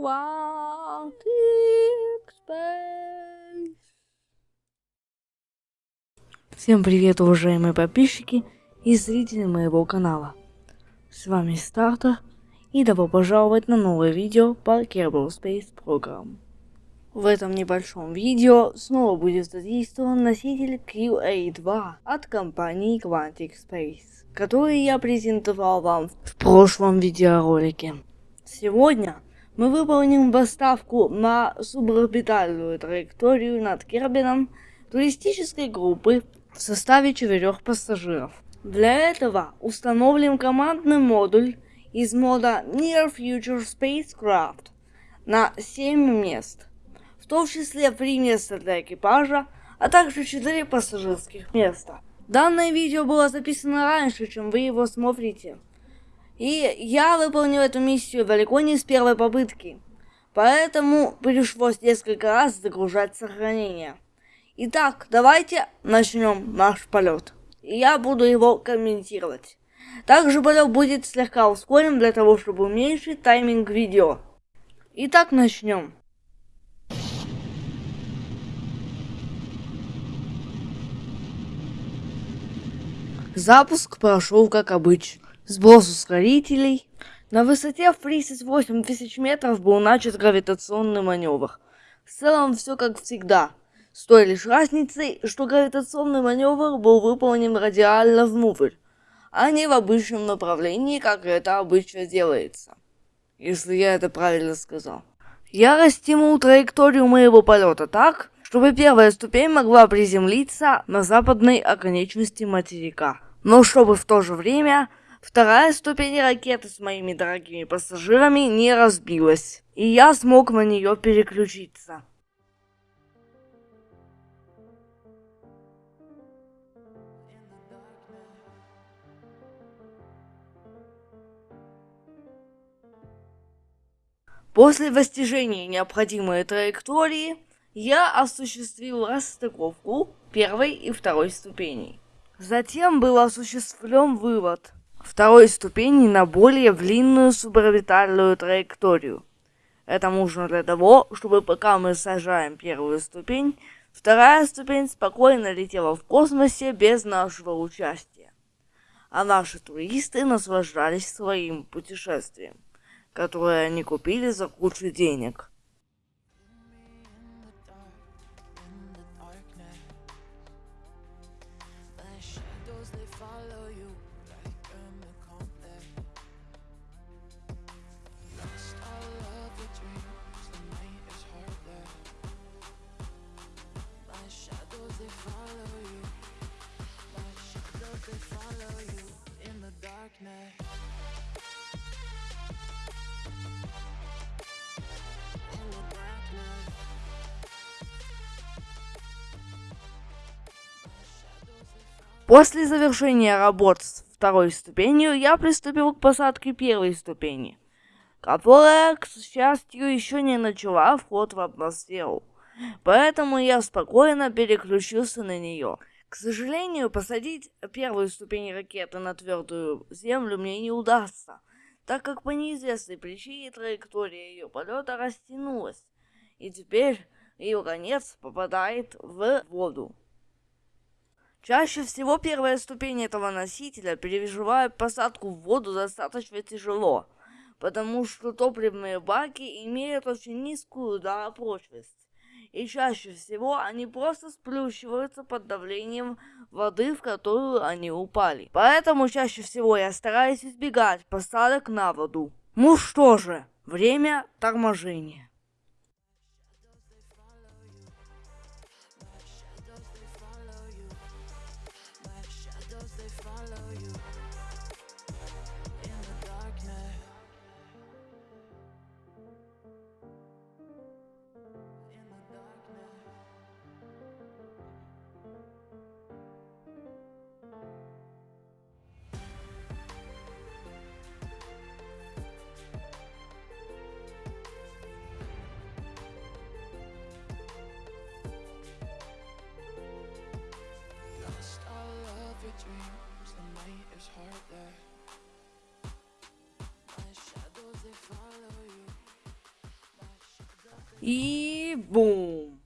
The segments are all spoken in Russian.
Quantic Space. Всем привет, уважаемые подписчики и зрители моего канала. С вами Стартер и добро пожаловать на новое видео по Kerbal Space Program. В этом небольшом видео снова будет задействован носитель QA2 от компании Quantic Space, который я презентовал вам в прошлом видеоролике. Сегодня мы выполним поставку на суборбитальную траекторию над Кербином туристической группы в составе четырех пассажиров. Для этого установим командный модуль из мода Near Future Spacecraft на 7 мест том числе три места для экипажа, а также четыре пассажирских места. Данное видео было записано раньше, чем вы его смотрите. И я выполнил эту миссию далеко не с первой попытки. Поэтому пришлось несколько раз загружать сохранение. Итак, давайте начнем наш полет. И я буду его комментировать. Также полет будет слегка ускорен для того, чтобы уменьшить тайминг видео. Итак, начнем. Запуск прошел как обычно. Сброс ускорителей. На высоте в 38 тысяч метров был начат гравитационный маневр. В целом все как всегда. С той лишь разницей, что гравитационный маневр был выполнен радиально внутрь, а не в обычном направлении, как это обычно делается. Если я это правильно сказал. Я растянул траекторию моего полета так, чтобы первая ступень могла приземлиться на западной оконечности материка но чтобы в то же время вторая ступень ракеты с моими дорогими пассажирами не разбилась, и я смог на нее переключиться. После достижения необходимой траектории, я осуществил расстыковку первой и второй ступеней. Затем был осуществлен вывод второй ступени на более длинную суборбитальную траекторию. Это нужно для того, чтобы пока мы сажаем первую ступень, вторая ступень спокойно летела в космосе без нашего участия. А наши туристы наслаждались своим путешествием, которое они купили за кучу денег. После завершения работ с второй ступенью я приступил к посадке первой ступени, которая, к счастью, еще не начала вход в атмосферу. Поэтому я спокойно переключился на нее. К сожалению, посадить первую ступень ракеты на твердую землю мне не удастся, так как по неизвестной причине траектория ее полета растянулась, и теперь ее конец попадает в воду. Чаще всего первая ступень этого носителя переживает посадку в воду достаточно тяжело, потому что топливные баки имеют очень низкую ударопрочность. И чаще всего они просто сплющиваются под давлением воды, в которую они упали. Поэтому чаще всего я стараюсь избегать посадок на воду. Ну что же, время торможения. И бум!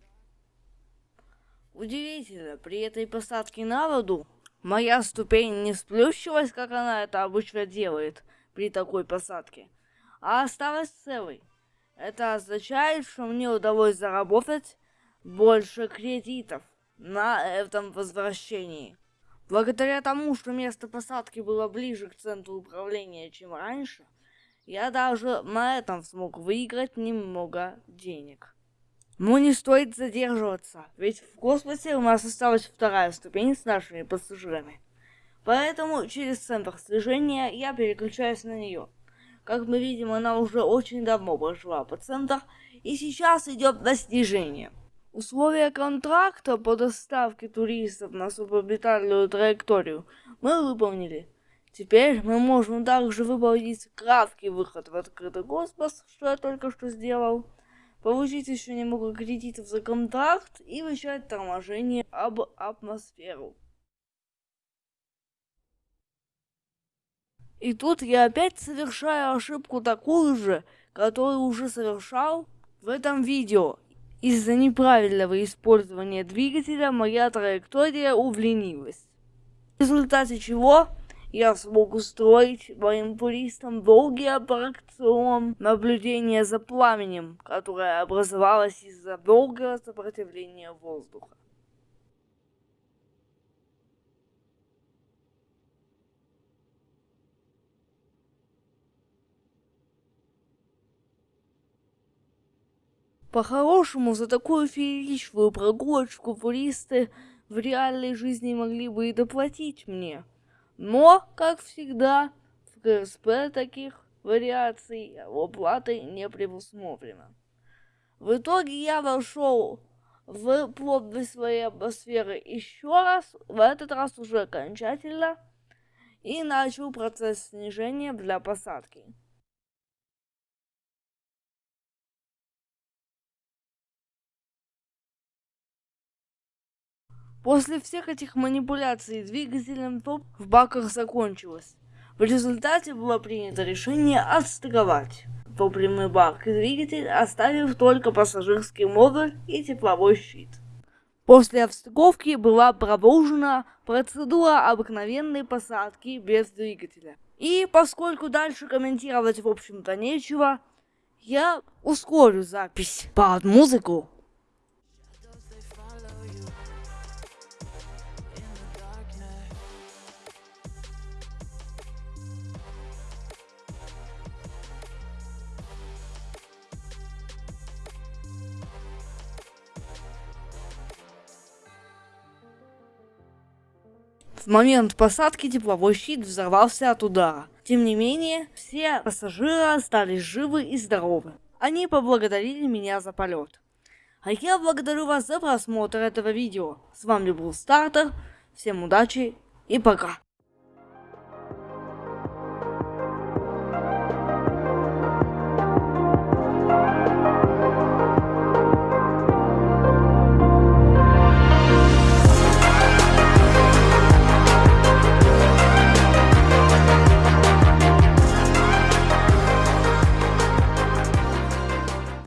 Удивительно, при этой посадке на воду моя ступень не сплющилась, как она это обычно делает при такой посадке, а осталась целой. Это означает, что мне удалось заработать больше кредитов на этом возвращении. Благодаря тому, что место посадки было ближе к центру управления, чем раньше, я даже на этом смог выиграть немного денег. Но не стоит задерживаться, ведь в космосе у нас осталась вторая ступень с нашими пассажирами. Поэтому через центр слежения я переключаюсь на нее. Как мы видим, она уже очень давно прошла по центр, и сейчас идет на снижение. Условия контракта по доставке туристов на суборбитальную траекторию мы выполнили. Теперь мы можем также выполнить краткий выход в открытый космос, что я только что сделал, получить еще немного кредитов за контракт и начать торможение об атмосферу. И тут я опять совершаю ошибку такую же, которую уже совершал в этом видео. Из-за неправильного использования двигателя моя траектория удлинилась. В результате чего я смог устроить моим туристам долгий аттракцион наблюдения за пламенем, которое образовалось из-за долгого сопротивления воздуха. По-хорошему, за такую фееричную прогулочку туристы в реальной жизни могли бы и доплатить мне. Но, как всегда, в КСП таких вариаций оплаты не предусмотрено. В итоге я вошел в плотность своей атмосферы еще раз, в этот раз уже окончательно, и начал процесс снижения для посадки. После всех этих манипуляций двигателем топ в баках закончилось. В результате было принято решение отстыковать топливный бак и двигатель, оставив только пассажирский модуль и тепловой щит. После отстыковки была продолжена процедура обыкновенной посадки без двигателя. И поскольку дальше комментировать в общем-то нечего, я ускорю запись под музыку. В момент посадки тепловой щит взорвался от удара. Тем не менее, все пассажиры остались живы и здоровы. Они поблагодарили меня за полет. А я благодарю вас за просмотр этого видео. С вами был Стартер. Всем удачи и пока.